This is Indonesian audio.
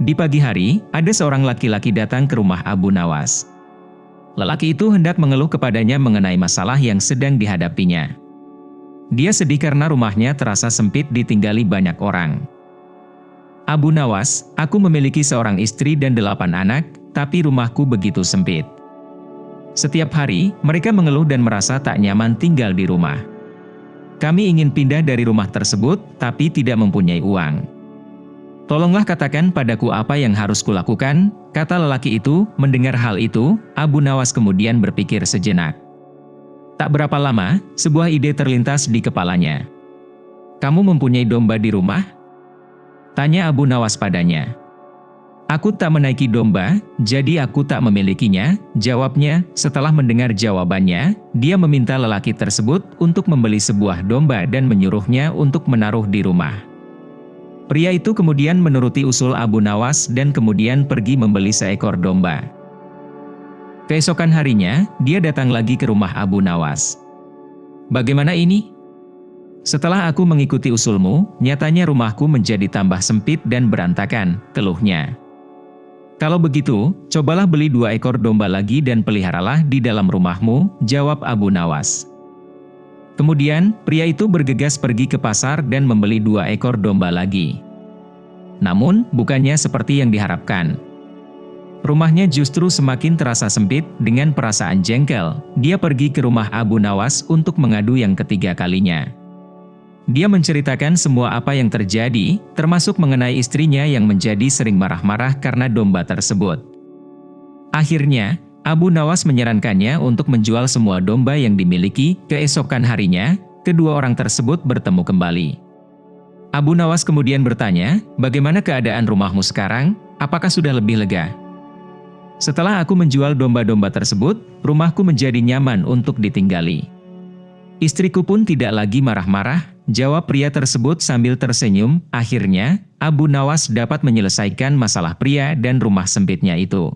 Di pagi hari, ada seorang laki-laki datang ke rumah Abu Nawas. Lelaki itu hendak mengeluh kepadanya mengenai masalah yang sedang dihadapinya. Dia sedih karena rumahnya terasa sempit ditinggali banyak orang. Abu Nawas, aku memiliki seorang istri dan delapan anak, tapi rumahku begitu sempit. Setiap hari, mereka mengeluh dan merasa tak nyaman tinggal di rumah. Kami ingin pindah dari rumah tersebut, tapi tidak mempunyai uang. Tolonglah katakan padaku apa yang harus kulakukan, kata lelaki itu, mendengar hal itu, Abu Nawas kemudian berpikir sejenak. Tak berapa lama, sebuah ide terlintas di kepalanya. Kamu mempunyai domba di rumah? Tanya Abu Nawas padanya. Aku tak menaiki domba, jadi aku tak memilikinya, jawabnya. Setelah mendengar jawabannya, dia meminta lelaki tersebut untuk membeli sebuah domba dan menyuruhnya untuk menaruh di rumah. Pria itu kemudian menuruti usul Abu Nawas dan kemudian pergi membeli seekor domba. Keesokan harinya, dia datang lagi ke rumah Abu Nawas. Bagaimana ini? Setelah aku mengikuti usulmu, nyatanya rumahku menjadi tambah sempit dan berantakan, keluhnya. Kalau begitu, cobalah beli dua ekor domba lagi dan peliharalah di dalam rumahmu, jawab Abu Nawas. Kemudian, pria itu bergegas pergi ke pasar dan membeli dua ekor domba lagi. Namun, bukannya seperti yang diharapkan. Rumahnya justru semakin terasa sempit, dengan perasaan jengkel, dia pergi ke rumah Abu Nawas untuk mengadu yang ketiga kalinya. Dia menceritakan semua apa yang terjadi, termasuk mengenai istrinya yang menjadi sering marah-marah karena domba tersebut. Akhirnya, Abu Nawas menyarankannya untuk menjual semua domba yang dimiliki, keesokan harinya, kedua orang tersebut bertemu kembali. Abu Nawas kemudian bertanya, bagaimana keadaan rumahmu sekarang, apakah sudah lebih lega? Setelah aku menjual domba-domba tersebut, rumahku menjadi nyaman untuk ditinggali. Istriku pun tidak lagi marah-marah, jawab pria tersebut sambil tersenyum. Akhirnya, Abu Nawas dapat menyelesaikan masalah pria dan rumah sempitnya itu.